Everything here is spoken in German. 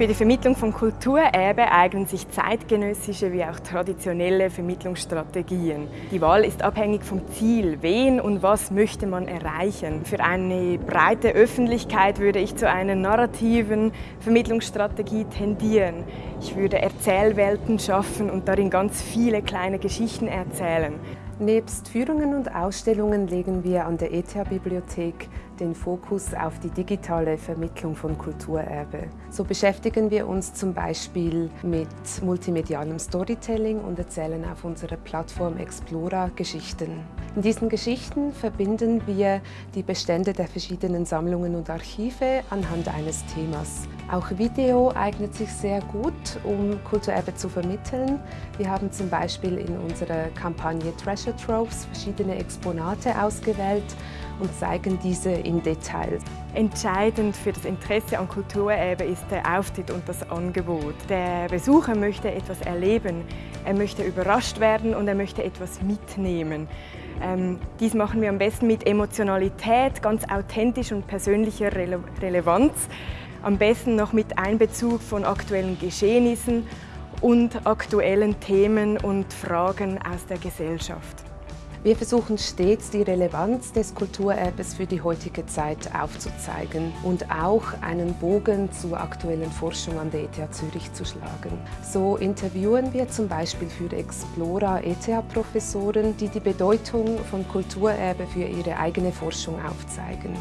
Für die Vermittlung von Kulturerbe eignen sich zeitgenössische wie auch traditionelle Vermittlungsstrategien. Die Wahl ist abhängig vom Ziel. Wen und was möchte man erreichen? Für eine breite Öffentlichkeit würde ich zu einer narrativen Vermittlungsstrategie tendieren. Ich würde Erzählwelten schaffen und darin ganz viele kleine Geschichten erzählen. Nebst Führungen und Ausstellungen legen wir an der ETH-Bibliothek den Fokus auf die digitale Vermittlung von Kulturerbe. So beschäftigen wir uns zum Beispiel mit multimedialem Storytelling und erzählen auf unserer Plattform Explora Geschichten. In diesen Geschichten verbinden wir die Bestände der verschiedenen Sammlungen und Archive anhand eines Themas. Auch Video eignet sich sehr gut, um Kulturerbe zu vermitteln. Wir haben zum Beispiel in unserer Kampagne Treasure Troves verschiedene Exponate ausgewählt und zeigen diese im Detail. Entscheidend für das Interesse an Kulturerbe ist der Auftritt und das Angebot. Der Besucher möchte etwas erleben, er möchte überrascht werden und er möchte etwas mitnehmen. Ähm, dies machen wir am besten mit Emotionalität, ganz authentisch und persönlicher Rele Relevanz. Am besten noch mit Einbezug von aktuellen Geschehnissen und aktuellen Themen und Fragen aus der Gesellschaft. Wir versuchen stets, die Relevanz des Kulturerbes für die heutige Zeit aufzuzeigen und auch einen Bogen zur aktuellen Forschung an der ETH Zürich zu schlagen. So interviewen wir zum Beispiel für Explora ETH-Professoren, die die Bedeutung von Kulturerbe für ihre eigene Forschung aufzeigen.